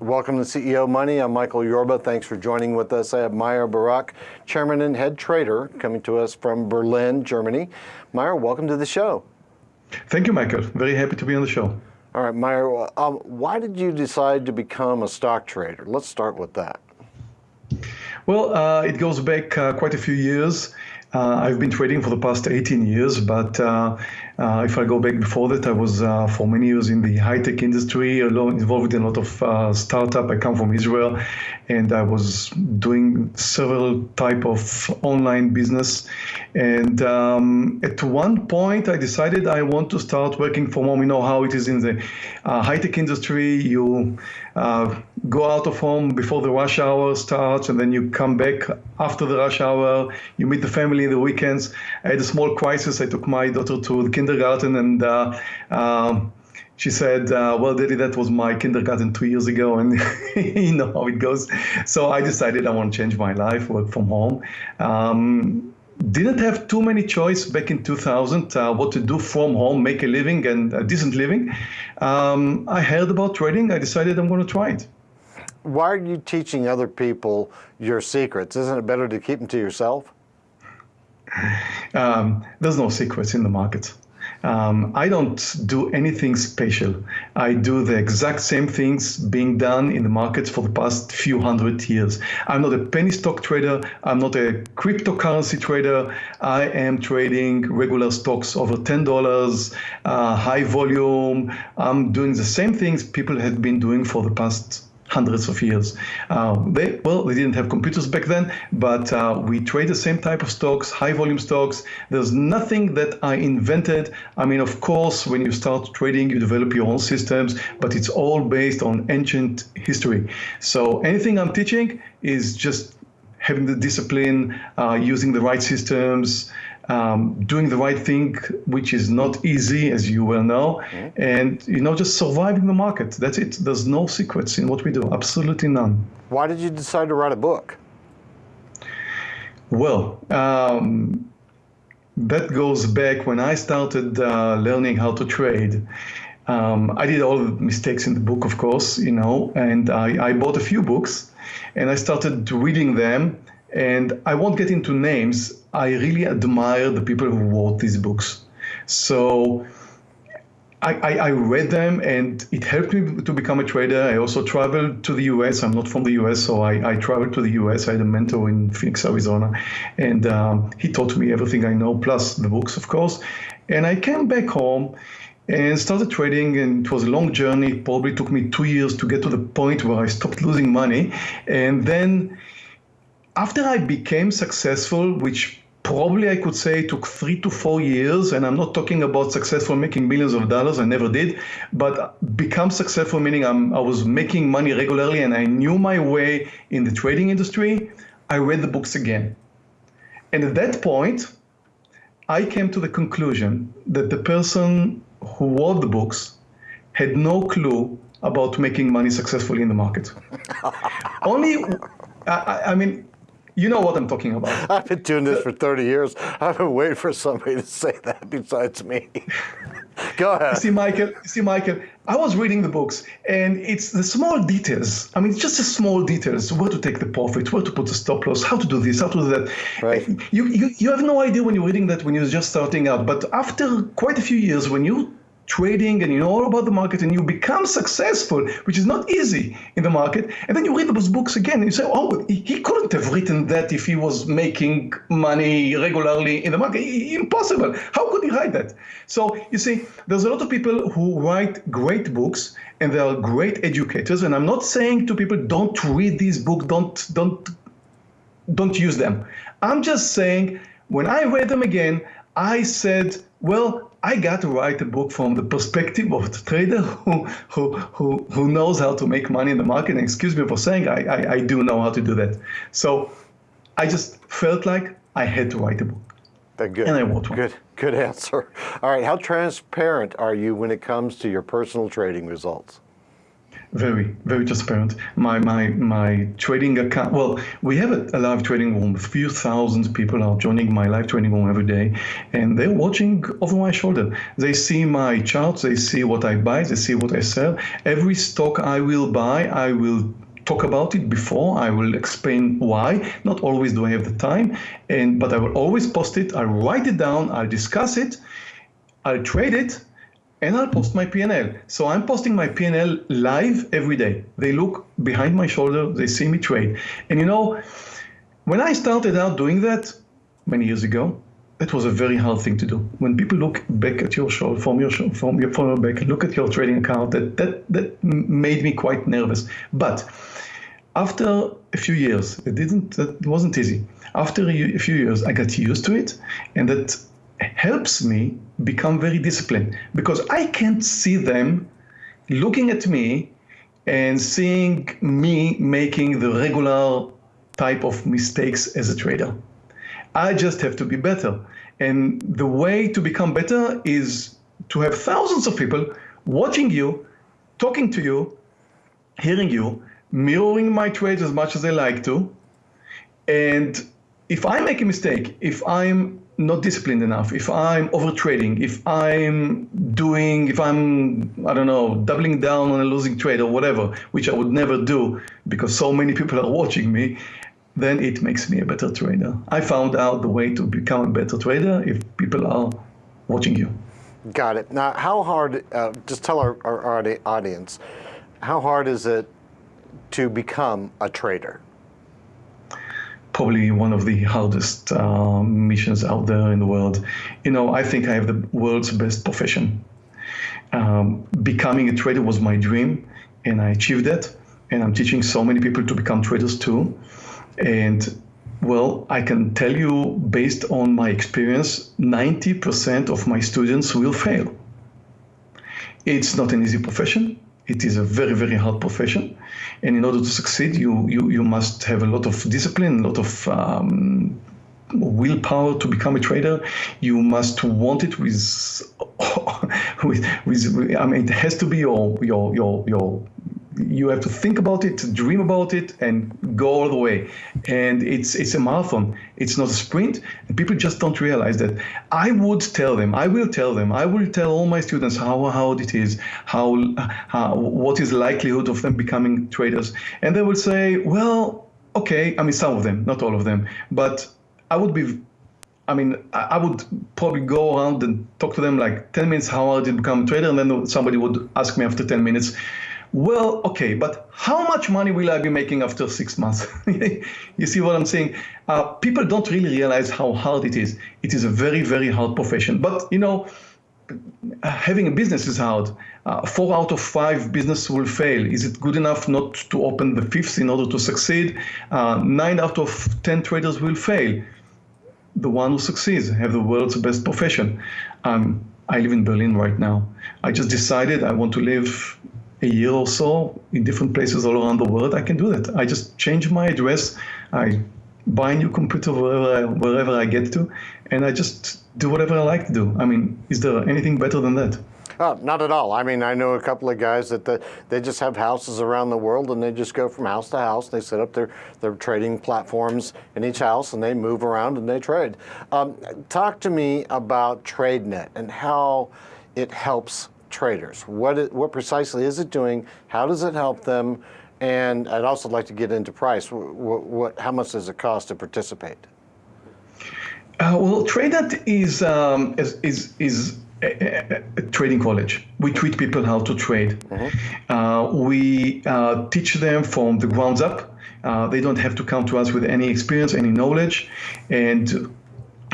Welcome to CEO Money. I'm Michael Yorba. Thanks for joining with us. I have Meir Barak, Chairman and Head Trader, coming to us from Berlin, Germany. Meir, welcome to the show. Thank you, Michael. Very happy to be on the show. All right, Meir, um, why did you decide to become a stock trader? Let's start with that. Well, uh, it goes back uh, quite a few years. Uh, I've been trading for the past 18 years, but uh, uh, if I go back before that, I was uh, for many years in the high-tech industry, involved in a lot of uh, startup. I come from Israel, and I was doing several type of online business. And um, at one point, I decided I want to start working from home. You know how it is in the uh, high-tech industry. You go out of home before the rush hour starts, and then you come back after the rush hour. You meet the family the weekends. I had a small crisis. I took my daughter to the kindergarten, and uh, um, she said, uh, "Well, Daddy, that was my kindergarten two years ago, and you know how it goes." So I decided I want to change my life, work from home. Um, didn't have too many choice back in 2000 uh, what to do from home, make a living and a decent living. Um, I heard about trading. I decided I'm going to try it. Why are you teaching other people your secrets? Isn't it better to keep them to yourself? Um, there's no secrets in the market. Um, I don't do anything special. I do the exact same things being done in the markets for the past few hundred years. I'm not a penny stock trader. I'm not a cryptocurrency trader. I am trading regular stocks over $10, uh, high volume. I'm doing the same things people have been doing for the past hundreds of years. Uh, they, well, they didn't have computers back then, but uh, we trade the same type of stocks, high volume stocks. There's nothing that I invented. I mean, of course, when you start trading, you develop your own systems, but it's all based on ancient history. So anything I'm teaching is just having the discipline, uh, using the right systems, um, doing the right thing, which is not easy, as you well know, mm-hmm. and you know, just surviving the market. That's it. There's no secrets in what we do. Absolutely none. Why did you decide to write a book? Well, um, that goes back when I started uh, learning how to trade. Um, I did all the mistakes in the book, of course, you know, and I, I bought a few books and I started reading them. And I won't get into names, I really admire the people who wrote these books. So I, I, I, read them and it helped me to become a trader. I also traveled to the US. I'm not from the US, so I, I traveled to the US. I had a mentor in Phoenix, Arizona, and um, he taught me everything I know, plus the books, of course. And I came back home and started trading and it was a long journey it probably took me two years to get to the point where i stopped losing money and then after i became successful which probably I could say took three to four years, and I'm not talking about successful making millions of dollars, I never did, but become successful meaning I'm, I was making money regularly and I knew my way in the trading industry, I read the books again. And at that point, I came to the conclusion that the person who wrote the books had no clue about making money successfully in the market. Only, I, I mean, you know what I'm talking about. I've been doing this for 30 years. I've been waiting for somebody to say that besides me. Go ahead. See, Michael, see, Michael, I was reading the books and it's the small details. I mean, it's just the small details, where to take the profit, where to put the stop loss, how to do this, how to do that. Right. You, you, you have no idea when you're reading that when you're just starting out. But after quite a few years, when you trading and you know all about the market and you become successful, which is not easy in the market. And then you read those books again and you say, oh, he couldn't have written that if he was making money regularly in the market. Impossible. How could he write that? So you see, there's a lot of people who write great books and they are great educators. And I'm not saying to people, don't read these books, don't, don't, don't use them. I'm just saying, when I read them again, I said, well, I got to write a book from the perspective of the trader who, who, who, who knows how to make money in the market. And excuse me for saying, I, I, I do know how to do that. So I just felt like I had to write a book. Good. And I wrote one. Good, good answer. All right, how transparent are you when it comes to your personal trading results? Very, very transparent. My my my trading account. Well, we have a, a, live trading room. A few thousand people are joining my live trading room every day, and they're watching over my shoulder. They see my charts. They see what I buy. They see what I sell. Every stock I will buy, I will talk about it before. I will explain why. Not always do I have the time, and but I will always post it. I'll write it down. I'll discuss it. I'll trade it and I'll post my PNL. So I'm posting my PNL live every day. They look behind my shoulder, they see me trade. And you know, when I started out doing that many years ago, that was a very hard thing to do. When people look back at your show, from your show, from your from your back, look at your trading account, that that that made me quite nervous. But after a few years, it didn't. That wasn't easy. After a few years, I got used to it, and that helps me become very disciplined because I can't see them looking at me and seeing me making the regular type of mistakes as a trader. I just have to be better. And the way to become better is to have thousands of people watching you, talking to you, hearing you, mirroring my trades as much as they like to. And if I make a mistake, if I'm not disciplined enough, if I'm overtrading, if I'm doing, if I'm, I don't know, doubling down on a losing trade or whatever, which I would never do because so many people are watching me, then it makes me a better trader. I found out the way to become a better trader if people are watching you. Got it. Now, how hard, uh, just tell our, our audience, how hard is it to become a trader? Probably one of the hardest uh, missions out there in the world. You know, I think I have the world's best profession. Um, becoming a trader was my dream, and I achieved that. And I'm teaching so many people to become traders too. And well, I can tell you, based on my experience, 90% of my students will fail. It's not an easy profession. It is a very, very hard profession. And in order to succeed, you, you, you must have a lot of discipline, a lot of um, willpower to become a trader. You must want it with, with, with, I mean, it has to be your, your, your, your you have to think about it, dream about it, and go all the way. And it's it's a marathon. It's not a sprint. And people just don't realize that. I would tell them. I will tell them. I will tell all my students how hard it is. How, how what is the likelihood of them becoming traders. And they will say, well, okay. I mean, some of them, not all of them, but I would be I mean, I would probably go around and talk to them like 10 minutes how hard to become a trader, and then somebody would ask me after 10 minutes, well, okay, but how much money will I be making after six months? you see what I'm saying? Uh, people don't really realize how hard it is. It is a very, very hard profession. But, you know, having a business is hard. Uh, four out of five business will fail. Is it good enough not to open the fifth in order to succeed? Uh, nine out of 10 traders will fail. The one who succeeds have the world's best profession. Um, I live in Berlin right now. I just decided I want to live a year or so in different places all around the world, I can do that. I just change my address, I buy a new computer wherever I, wherever I get to, and I just do whatever I like to do. I mean, is there anything better than that? Oh, not at all. I mean, I know a couple of guys that the, they just have houses around the world and they just go from house to house. They set up their, their trading platforms in each house and they move around and they trade. Um, talk to me about TradeNet and how it helps traders? What, it, what precisely is it doing? How does it help them? And I'd also like to get into price. What, what how much does it cost to participate? Uh, well, TradeNet is, um, is, is, is a, a, trading college. We treat people how to trade. Mm -hmm. uh, we uh, teach them from the grounds up. Uh, they don't have to come to us with any experience, any knowledge, and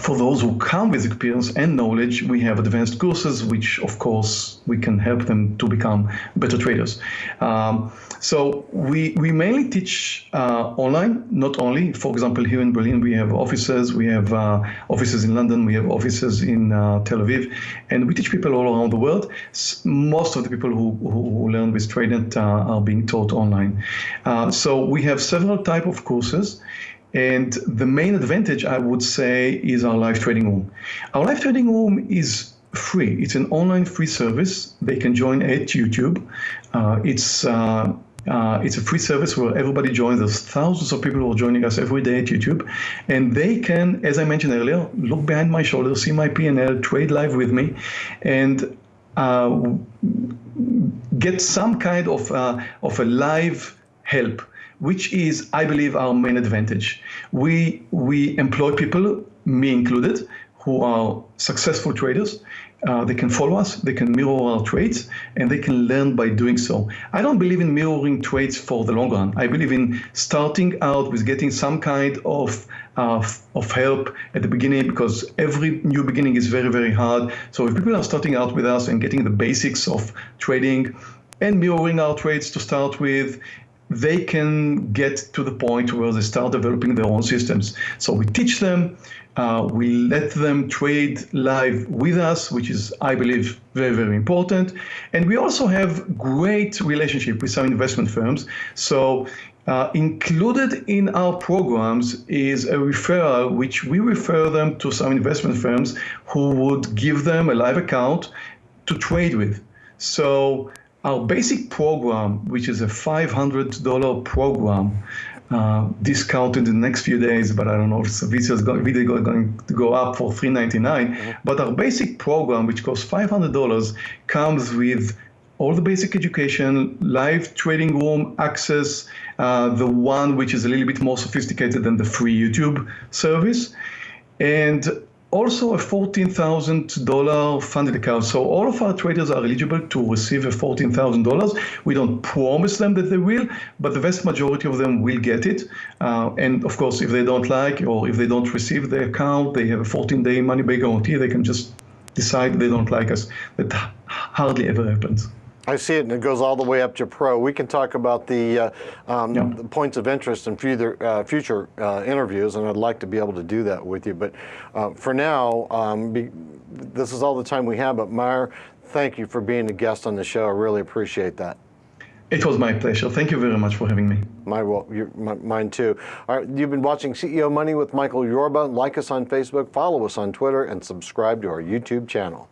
for those who come with experience and knowledge, we have advanced courses, which of course we can help them to become better traders. Um, so we, we mainly teach uh, online, not only, for example, here in Berlin, we have offices, we have uh, offices in London, we have offices in uh, Tel Aviv, and we teach people all around the world. Most of the people who, who, learn with TradeNet uh, are being taught online. Uh, so we have several type of courses. And the main advantage, I would say, is our live trading room. Our live trading room is free. It's an online free service. They can join at YouTube. Uh, it's uh, uh, it's a free service where everybody joins. There's thousands of people who are joining us every day at YouTube, and they can, as I mentioned earlier, look behind my shoulder, see my P&L, trade live with me, and uh, get some kind of uh, of a live help, which is, I believe, our main advantage. We we employ people, me included, who are successful traders. Uh, they can follow us, they can mirror our trades, and they can learn by doing so. I don't believe in mirroring trades for the long run. I believe in starting out with getting some kind of uh, of help at the beginning because every new beginning is very very hard. So if people are starting out with us and getting the basics of trading and mirroring our trades to start with, they can get to the point where they start developing their own systems. So we teach them, uh, we let them trade live with us, which is, I believe, very, very important. And we also have great relationship with some investment firms. So uh, included in our programs is a referral, which we refer them to some investment firms who would give them a live account to trade with. So our basic program, which is a $500 program, uh, discounted in the next few days, but I don't know if video is going, video going to go up for 399. Mm-hmm. But our basic program, which costs $500, comes with all the basic education, live trading room access, uh, the one which is a little bit more sophisticated than the free YouTube service, and also a $14,000 funded account. So all of our traders are eligible to receive a $14,000. We don't promise them that they will, but the vast majority of them will get it. Uh, and of course, if they don't like or if they don't receive the account, they have a 14-day money-back guarantee. They can just decide they don't like us. That hardly ever happens. I see it, and it goes all the way up to pro. We can talk about the, uh, um, the points of interest in future, uh, future uh, interviews, and I'd like to be able to do that with you. But uh, for now, um, be, this is all the time we have. But Meir, thank you for being a guest on the show. I really appreciate that. It was my pleasure. Thank you very much for having me. My, well, my, mine too. All right, you've been watching CEO Money with Michael Yorba. Like us on Facebook, follow us on Twitter, and subscribe to our YouTube channel.